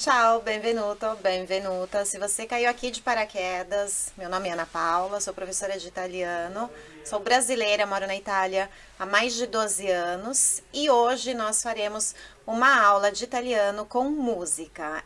Ciao, benvenuto, benvenuta. Se você caiu aqui de paraquedas, meu nome é Ana Paula, sou professora de italiano, sou brasileira, moro na Itália há mais de 12 anos e hoje nós faremos uma aula de italiano com música.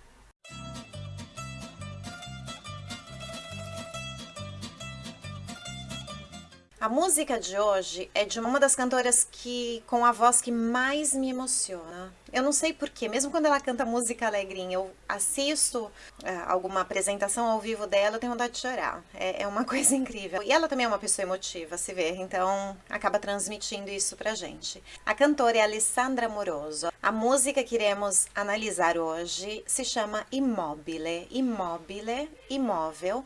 A música de hoje é de uma das cantoras que com a voz que mais me emociona. Eu não sei porquê, mesmo quando ela canta música alegrinha, eu assisto é, alguma apresentação ao vivo dela, eu tenho vontade de chorar. É, é, uma coisa incrível. E ela também é uma pessoa emotiva, se vê, então acaba transmitindo isso pra gente. A cantora é Alessandra Moroso. A música que iremos analisar hoje se chama Immobile. Immobile, imóvel.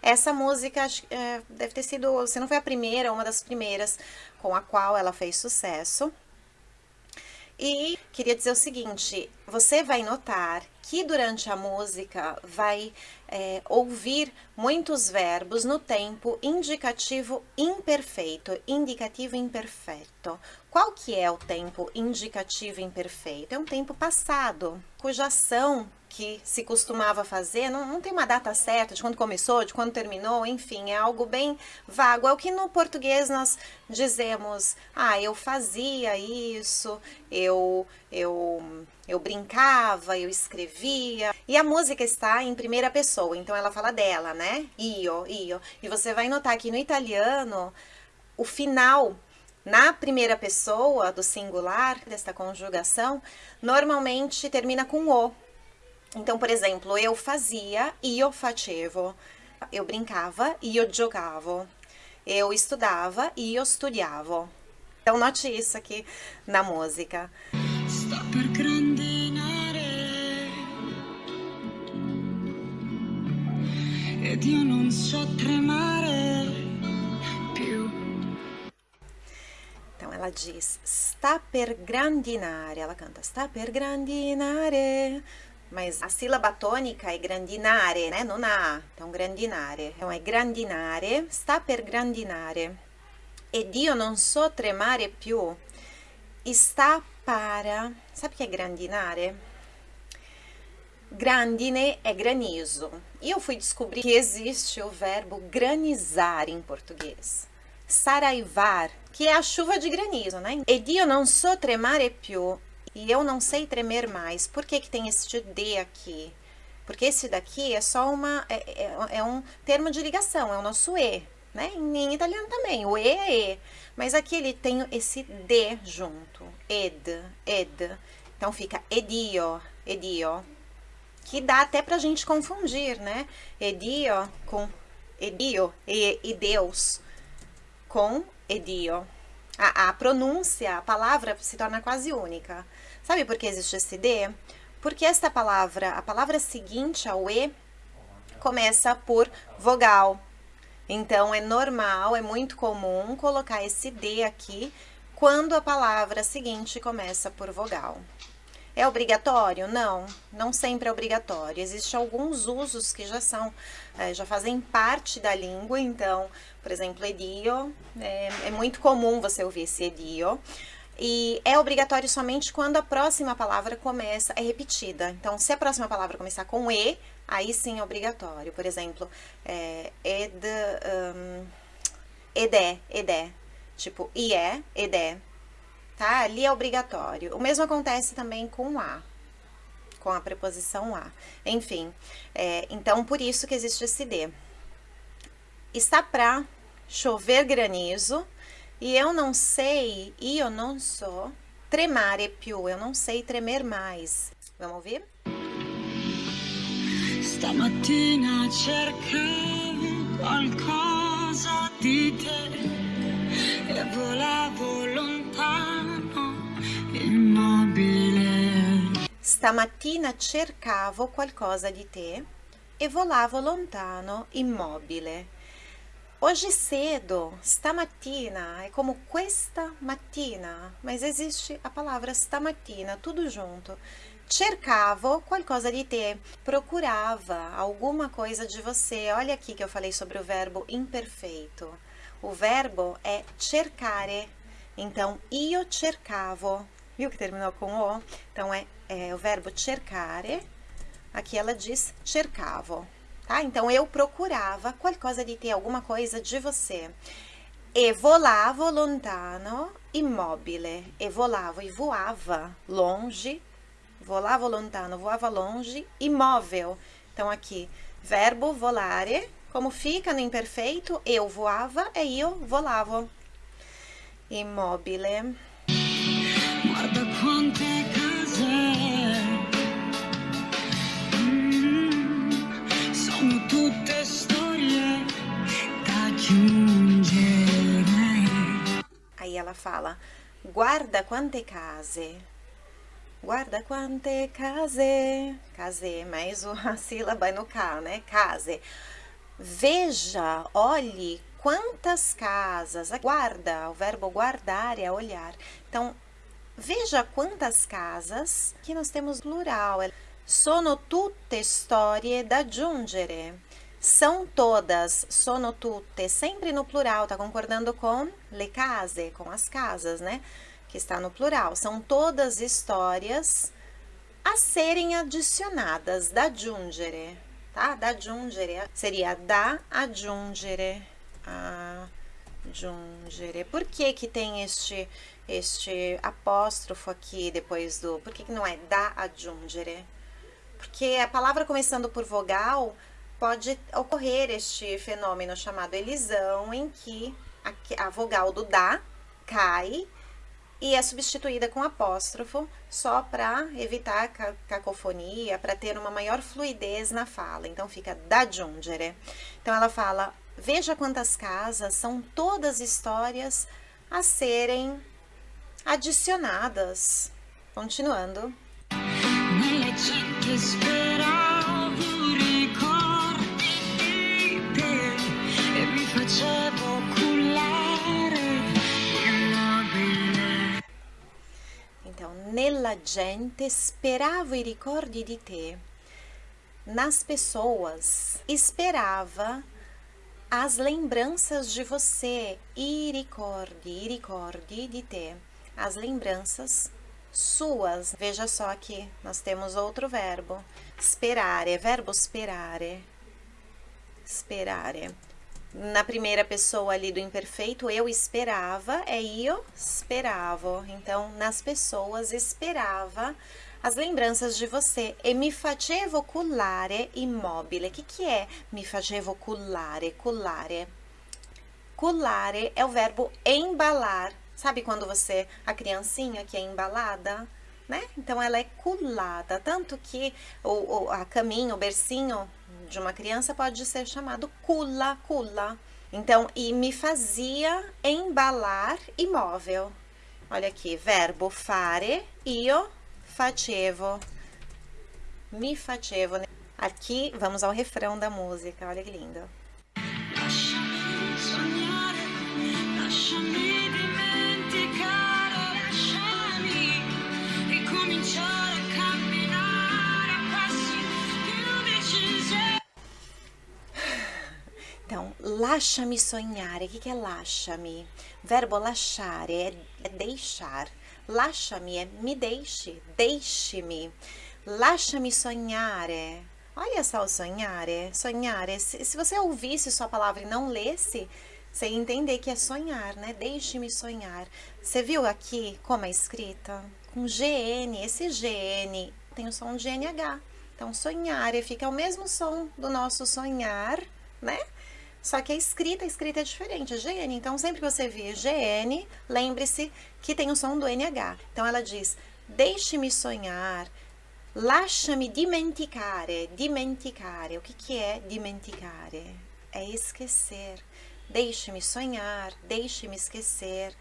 Essa música é, deve ter sido, se não foi a primeira, uma das primeiras com a qual ela fez sucesso. E queria dizer o seguinte, você vai notar que durante a música vai é, ouvir muitos verbos no tempo indicativo imperfeito, indicativo imperfeito. Qual que é o tempo indicativo imperfeito? É um tempo passado, cuja ação que se costumava fazer, não, não tem uma data certa de quando começou, de quando terminou, enfim, é algo bem vago. É o que no português nós dizemos, ah, eu fazia isso, eu, eu, eu brincava, eu escrevia. E a música está em primeira pessoa, então ela fala dela, né? Io, io. E você vai notar que no italiano, o final na primeira pessoa do singular, desta conjugação, normalmente termina com o. Então, por exemplo, eu fazia, io facevo. Eu brincava, io giocavo. Eu estudava, io studiavo. Então, note isso aqui na música. Sta per grandinare Ed io non so tremare più Então, ela diz, sta per grandinare. Ela canta, sta per grandinare mas a sílaba tônica é grandinare, né? Não na A. Então, grandinare. Então, é grandinare, sta per grandinare. Ed io non so tremare più. Está para... Sabe o que é grandinare? Grandine é granizo. E eu fui descobrir que existe o verbo granizar em português. Saraivar, que é a chuva de granizo, né? Ed io non so tremare più e eu não sei tremer mais. Por que que tem este D aqui? Porque esse daqui é só uma, é, é, é um termo de ligação, é o nosso E, né? Em italiano também, o E é E. Mas aqui ele tem esse D junto, ed, ed. Então fica edio, edio, que dá até pra gente confundir, né? Edio com edio e, e Deus com edio. A, a pronúncia, a palavra se torna quase única. Sabe por que existe esse D? Porque esta palavra, a palavra seguinte ao E, começa por vogal. Então, é normal, é muito comum colocar esse D aqui quando a palavra seguinte começa por vogal. É obrigatório? Não, não sempre é obrigatório. Existem alguns usos que já são, é, já fazem parte da língua, então, por exemplo, edio, é, é muito comum você ouvir esse edio, e é obrigatório somente quando a próxima palavra começa, é repetida. Então, se a próxima palavra começar com E, aí sim é obrigatório. Por exemplo, é, ed, um, edé, edé. Tipo, ié, edé. Tá? Ali é obrigatório. O mesmo acontece também com A, com a preposição A. Enfim, é, então por isso que existe esse D. Está pra chover granizo, e eu não sei, e eu não sou, tremare più, eu não sei tremer mais. Vamos ouvir? Stamattina cercavo qualcosa di te Stamattina cercavo qualcosa di te e volavo lontano, immobile. Hoje cedo, stamattina, é como questa mattina, mas existe a palavra stamattina, tudo junto. Cercavo qualcosa de te, procurava alguma coisa de você. Olha aqui que eu falei sobre o verbo imperfeito. O verbo é cercare, então io cercavo, viu que terminou com o? Então é, é o verbo cercare, Aqui ela diz cercavo, tá? Então, eu procurava qualcosa di te, alguma coisa de você. E volavo lontano, immobile. E volavo, e voava longe, volavo lontano, voava longe, imóvel. Então, aqui, verbo volare, como fica no imperfeito, eu voava e io volavo. Immobile. Guarda quante case tutte storie da. Aí ela fala, guarda quante case. Guarda quante case. Case, mais a sílaba no K, né? Case. Veja, olhe quantas casas. Guarda, o verbo guardar é olhar. Então, veja quantas casas. Aqui nós temos plural. Sono tutte storie da aggiungere. São todas, sono tutte, sempre no plural, tá concordando com le case, com as casas, né? Que está no plural. São todas histórias a serem adicionadas, da aggiungere tá? Da aggiungere seria da aggiungere, aggiungere. Por que que tem este, este apóstrofo aqui depois do... Por que que não é da aggiungere? Porque a palavra começando por vogal pode ocorrer este fenômeno chamado elisão, em que a, a vogal do da cai e é substituída com apóstrofo só para evitar cacofonia, para ter uma maior fluidez na fala. Então, fica da giungere. Então, ela fala, veja quantas casas, são todas histórias a serem adicionadas. Continuando. nella gente speravo i ricordi di te. Nas pessoas, esperava as lembranças de você. I ricordi, ricordi di te. As lembranças suas. Veja só aqui, nós temos outro verbo. Sperare, verbo sperare. Sperare na primeira pessoa ali do imperfeito, eu esperava, é io esperavo. Então, nas pessoas, esperava as lembranças de você. E mi facevo cullare immobile. O que, que é mi facevo cullare? Cullare. Cullare é o verbo embalar. Sabe quando você, a criancinha que é embalada? Né? Então, ela é culada, tanto que o, o a caminho, o bercinho de uma criança pode ser chamado cula, cula. Então, e me fazia embalar imóvel. Olha aqui, verbo fare, io facevo. Mi facevo. Aqui, vamos ao refrão da música, olha que lindo. Então, lascia-me sonhar. O que, é lascia-me? Verbo lasciare é deixar. Lascia-me é me deixe, deixe-me. Lascia-me sonhar. Olha só o sonhar. Sonhar. Se, se você ouvisse sua palavra e não lesse, você ia entender que é sonhar, né? Deixe-me sonhar. Você viu aqui como é escrita? Com GN. Esse GN tem o som de NH. Então, sonhar fica o mesmo som do nosso sonhar, né? Só que a escrita, a escrita é diferente, é GN. Então, sempre que você vir GN, lembre-se que tem o som do NH. Então, ela diz, deixe-me sonhar, lascia-me dimenticare. Dimenticare, o que, que é dimenticare? É esquecer. Deixe-me sonhar, deixe-me esquecer.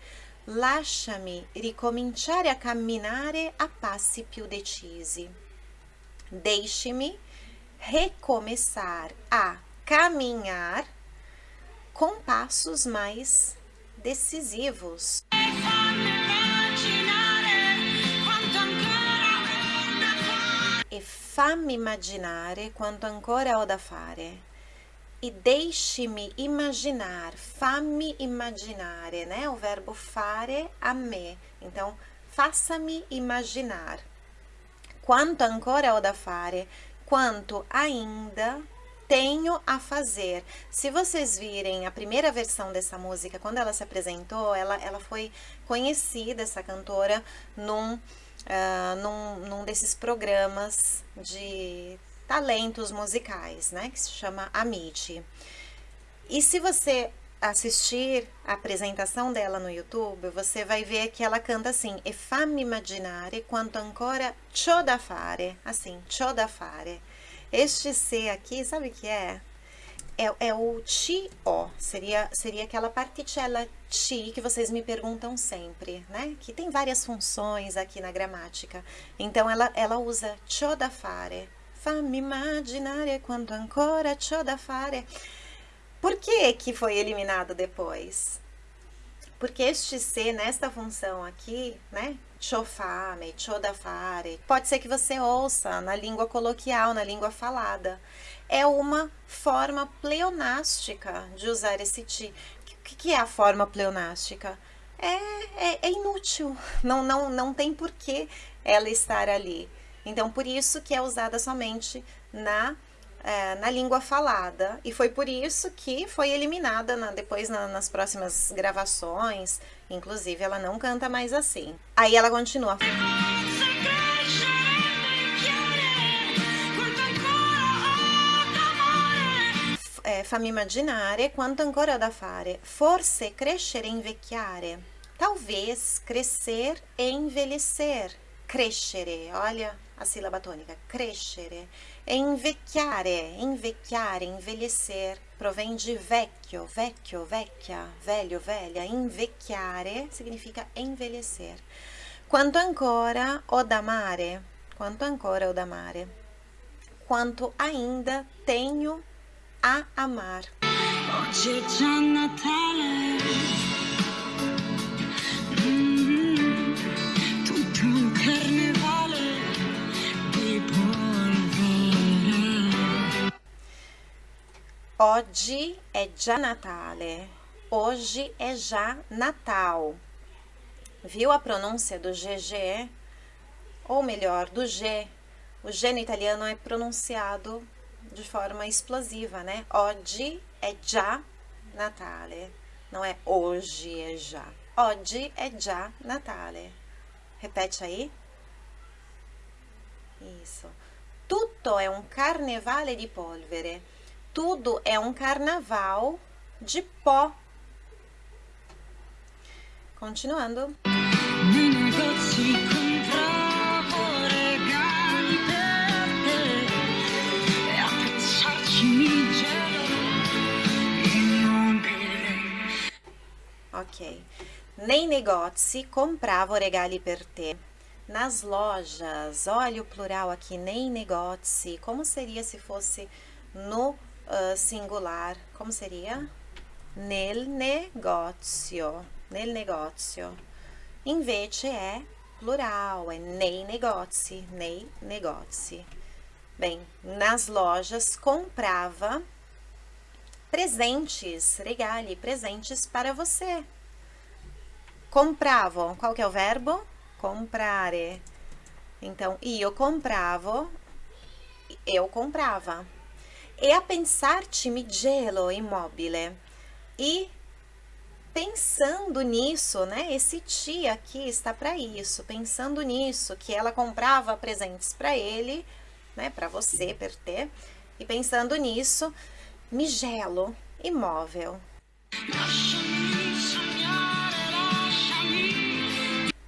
Lascia-me ricominciare a camminare a passi più decisi. Deixe-me recomeçar a caminhar com passos mais decisivos. E fammi immaginare quanto ancora ho da fare. E deixe-me imaginar, fammi immaginare, né? O verbo fare a me. Então, faça-me imaginar. Quanto ancora ho da fare? quanto ainda tenho a fazer. Se vocês virem a primeira versão dessa música, quando ela se apresentou, ela, ela foi conhecida, essa cantora, num, uh, num, num desses programas de talentos musicais, né, que se chama Amite. E se você assistir a apresentação dela no YouTube, você vai ver que ela canta assim, e fammi immaginare quanto ancora c'ho da fare, assim, c'ho da fare. Este C aqui, sabe o que é? É, é o ti-o, seria, seria aquela particella ti que vocês me perguntam sempre, né? Que tem várias funções aqui na gramática. Então, ela, ela usa c'ho da fare, fammi immaginare quanto ancora c'ho da fare. Por que que foi eliminado depois? Porque este C, nesta função aqui, né, chofame, chodafare, pode ser que você ouça na língua coloquial, na língua falada. É uma forma pleonástica de usar esse ti. O que, é a forma pleonástica? É, é, é inútil, não, não, não tem porquê ela estar ali. Então, por isso que é usada somente na é, na língua falada. E foi por isso que foi eliminada na, depois na, nas próximas gravações. Inclusive, ela não canta mais assim. Aí ela continua. É, fammi quanto ancora da fare. Forse crescere e invecchiare. Talvez crescer e envelhecer. Crescere, olha a sílaba tônica. Crescere Invecchiare, invecchiare, envelhecer, provém de vecchio, vecchio, vecchia, velho, velha. Invecchiare significa envelhecer. Quanto ancora o da mare, quanto ancora o da mare. Quanto ainda tenho a amar. Oggi è già Natale. Oggi é já Natale. Hoje é já Natal. Viu a pronúncia do GG? Ou melhor, do G. O G no italiano é pronunciado de forma explosiva, né? Oggi é já Natale. Não é hoje é já. Oggi é já Natale. Repete aí. Isso. Tutto é um carnevale di polvere tudo é um carnaval de pó. Continuando. Ok. Nem negozi compravo regali per te. Nas lojas, olha o plural aqui, nem negozi. Como seria se fosse no uh, singular, como seria? Nel negozio, nel negozio. Invece é plural, é nei negozi, nei negozi. Bem, nas lojas comprava presentes, regali, presentes para você. Compravo, qual que é o verbo? Comprare. Então, io compravo, eu comprava e a pensar-te mi gelo immobile. E pensando nisso, né? Esse ti aqui está para isso, pensando nisso, que ela comprava presentes para ele, né? Para você, per te. E pensando nisso, mi gelo imóvel.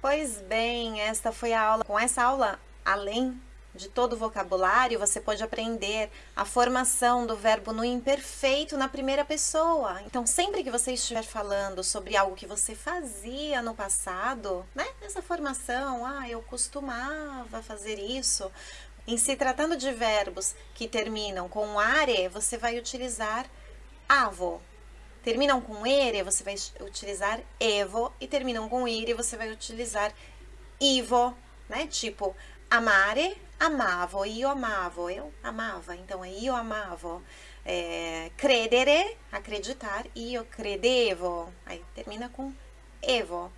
Pois bem, esta foi a aula. Com essa aula, além de todo o vocabulário, você pode aprender a formação do verbo no imperfeito na primeira pessoa. Então, sempre que você estiver falando sobre algo que você fazia no passado, né? Essa formação, ah, eu costumava fazer isso. Em se tratando de verbos que terminam com are, você vai utilizar avo. Terminam com ere, você vai utilizar evo. E terminam com ire, você vai utilizar ivo, né? Tipo, amare, amavo, io amavo, eu amava, então é io amavo. É, credere, acreditar, io credevo, aí termina com evo.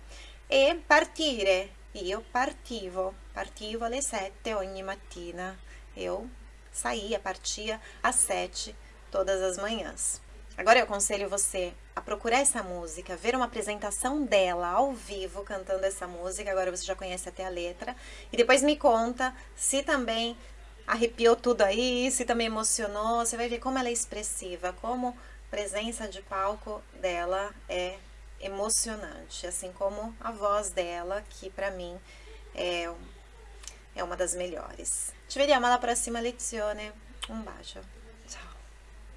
E partire, io partivo, partivo alle sette ogni mattina, eu saía, partia às sete todas as manhãs. Agora eu aconselho você a procurar essa música, ver uma apresentação dela ao vivo cantando essa música, agora você já conhece até a letra, e depois me conta se também arrepiou tudo aí, se também emocionou, você vai ver como ela é expressiva, como a presença de palco dela é emocionante, assim como a voz dela, que para mim é, é uma das melhores. Ci vediamo alla prossima lezione, un bacio.